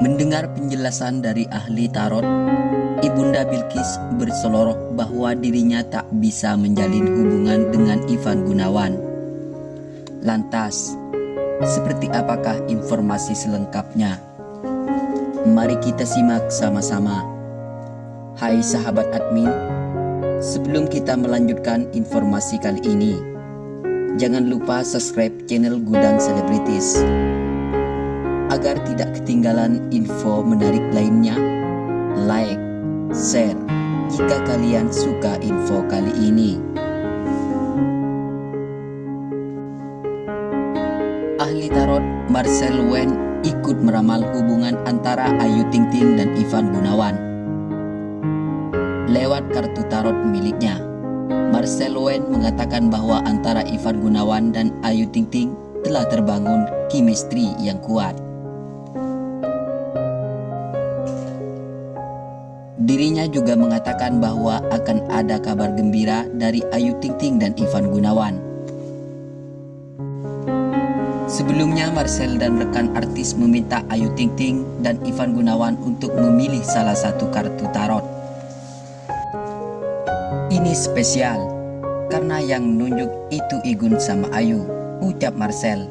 Mendengar penjelasan dari ahli tarot, Ibunda Bilkis berseloroh bahwa dirinya tak bisa menjalin hubungan dengan Ivan Gunawan. Lantas, seperti apakah informasi selengkapnya? Mari kita simak sama-sama. Hai sahabat admin, sebelum kita melanjutkan informasi kali ini, jangan lupa subscribe channel Gudang Selebritis agar tidak ketinggalan info menarik lainnya. Like, share jika kalian suka info kali ini. Ahli tarot Marcel Wen ikut meramal hubungan antara Ayu Ting Ting dan Ivan Gunawan. Lewat kartu tarot miliknya, Marcel Wen mengatakan bahwa antara Ivan Gunawan dan Ayu Ting Ting telah terbangun chemistry yang kuat. Dirinya juga mengatakan bahwa akan ada kabar gembira dari Ayu Ting Ting dan Ivan Gunawan. Sebelumnya Marcel dan rekan artis meminta Ayu Ting Ting dan Ivan Gunawan untuk memilih salah satu kartu tarot. Ini spesial karena yang nunjuk itu Igun sama Ayu, ucap Marcel.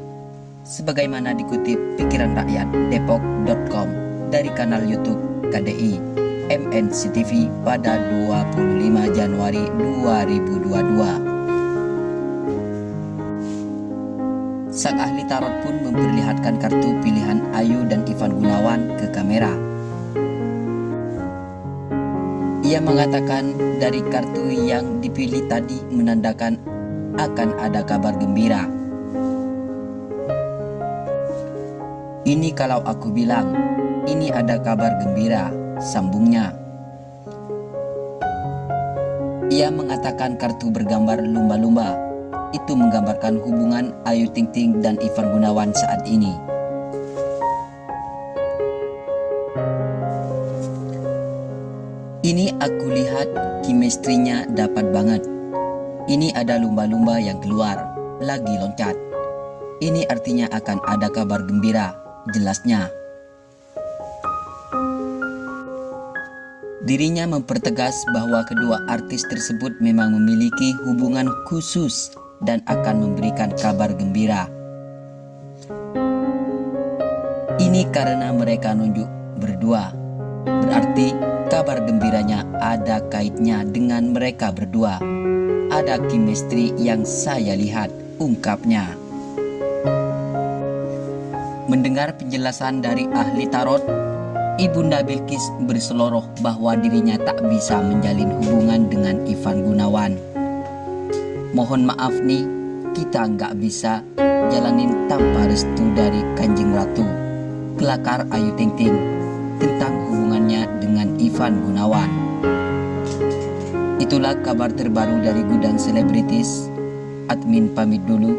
Sebagaimana dikutip pikiran rakyat depok.com dari kanal YouTube KDI. MNCTV pada 25 Januari 2022. Sang ahli tarot pun memperlihatkan kartu pilihan Ayu dan Ivan Gunawan ke kamera. Ia mengatakan dari kartu yang dipilih tadi menandakan akan ada kabar gembira. Ini kalau aku bilang, ini ada kabar gembira sambungnya. Ia mengatakan kartu bergambar lumba-lumba itu menggambarkan hubungan Ayu Ting Ting dan Ivan Gunawan saat ini. Ini aku lihat kimestrinya dapat banget. Ini ada lumba-lumba yang keluar, lagi loncat. Ini artinya akan ada kabar gembira, jelasnya. Dirinya mempertegas bahwa kedua artis tersebut memang memiliki hubungan khusus dan akan memberikan kabar gembira. Ini karena mereka nunjuk berdua. Berarti kabar gembiranya ada kaitnya dengan mereka berdua. Ada chemistry yang saya lihat, ungkapnya. Mendengar penjelasan dari ahli tarot, Ibunda Bilkis berseloroh bahwa dirinya tak bisa menjalin hubungan dengan Ivan Gunawan. Mohon maaf nih, kita nggak bisa jalanin tanpa restu dari Kanjeng Ratu. Kelakar Ayu Ting Ting tentang hubungannya dengan Ivan Gunawan. Itulah kabar terbaru dari Gudang Selebritis. Admin pamit dulu.